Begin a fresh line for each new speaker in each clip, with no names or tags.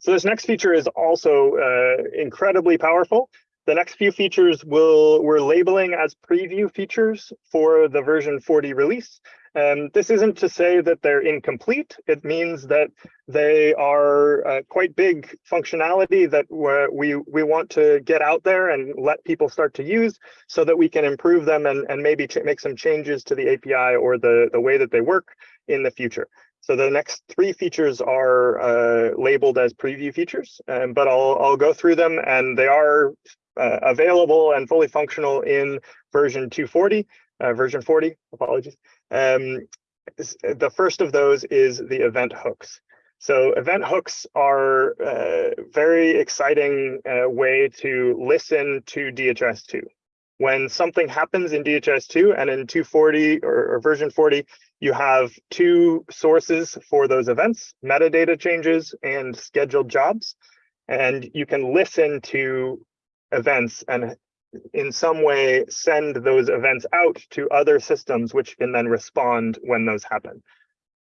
So this next feature is also uh, incredibly powerful. The next few features will we're labeling as preview features for the version 40 release. And this isn't to say that they're incomplete. It means that they are uh, quite big functionality that we we want to get out there and let people start to use so that we can improve them and, and maybe make some changes to the API or the, the way that they work in the future. So the next three features are uh, labeled as preview features, um, but I'll, I'll go through them and they are uh, available and fully functional in version 240, uh, version 40, apologies. Um, the first of those is the event hooks. So event hooks are a uh, very exciting uh, way to listen to DHIS2. When something happens in DHIS2 and in 240 or, or version 40, you have two sources for those events, metadata changes and scheduled jobs. And you can listen to events and in some way send those events out to other systems which can then respond when those happen.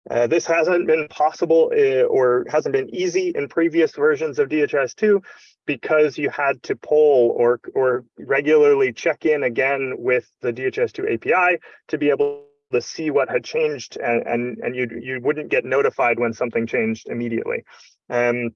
Uh, this hasn't been possible uh, or hasn't been easy in previous versions of DHIS2 because you had to poll or, or regularly check in again with the DHIS2 API to be able to see what had changed and, and, and you, you wouldn't get notified when something changed immediately. Um,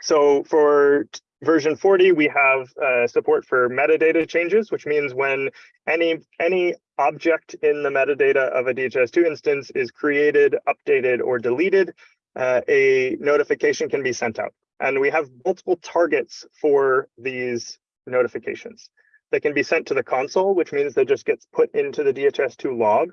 so for version 40, we have uh, support for metadata changes, which means when any any object in the metadata of a DHIS2 instance is created, updated, or deleted, uh, a notification can be sent out. And we have multiple targets for these notifications. They can be sent to the console, which means they just gets put into the DHIS2 log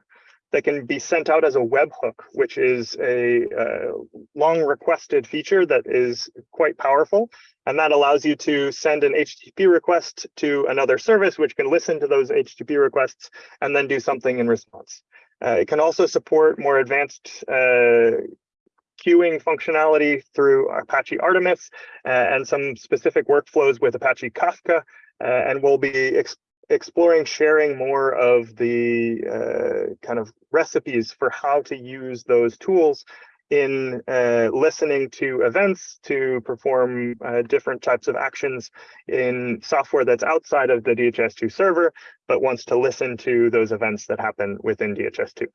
that can be sent out as a webhook, which is a uh, long requested feature that is quite powerful. And that allows you to send an HTTP request to another service, which can listen to those HTTP requests and then do something in response. Uh, it can also support more advanced uh, queuing functionality through Apache Artemis uh, and some specific workflows with Apache Kafka. Uh, and we'll be exploring sharing more of the uh, kind of recipes for how to use those tools in uh, listening to events to perform uh, different types of actions in software that's outside of the DHIS2 server, but wants to listen to those events that happen within DHIS2.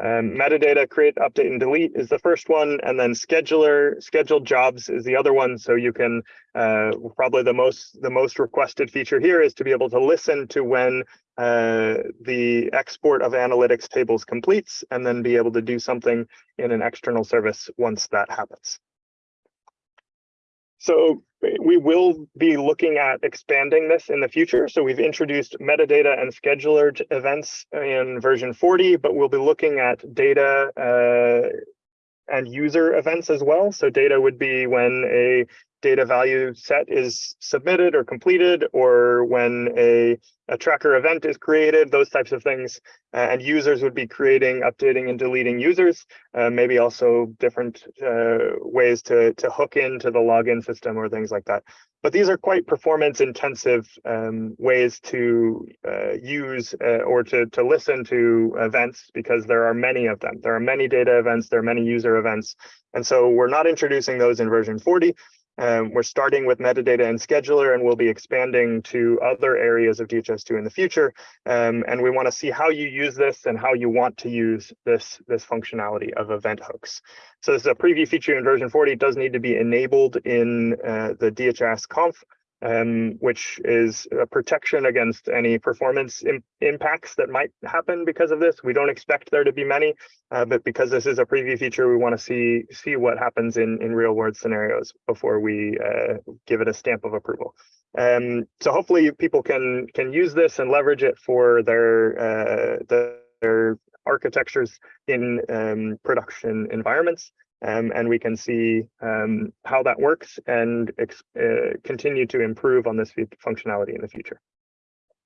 Um, metadata create, update, and delete is the first one, and then scheduler scheduled jobs is the other one. So you can uh, probably the most the most requested feature here is to be able to listen to when uh, the export of analytics tables completes, and then be able to do something in an external service once that happens. So we will be looking at expanding this in the future. So we've introduced metadata and scheduler events in version 40, but we'll be looking at data uh, and user events as well. So data would be when a data value set is submitted or completed, or when a, a tracker event is created, those types of things. Uh, and users would be creating, updating, and deleting users. Uh, maybe also different uh, ways to, to hook into the login system or things like that. But these are quite performance intensive um, ways to uh, use uh, or to, to listen to events because there are many of them. There are many data events, there are many user events. And so we're not introducing those in version 40, um, we're starting with metadata and scheduler, and we'll be expanding to other areas of DHIS2 in the future. Um, and we want to see how you use this and how you want to use this, this functionality of event hooks. So this is a preview feature in version 40. It does need to be enabled in uh, the DHIS conf um, which is a protection against any performance Im impacts that might happen because of this. We don't expect there to be many, uh, but because this is a preview feature, we want to see see what happens in in real world scenarios before we uh, give it a stamp of approval. Um, so hopefully people can can use this and leverage it for their uh, the, their architectures in um, production environments um, and we can see um, how that works and uh, continue to improve on this functionality in the future.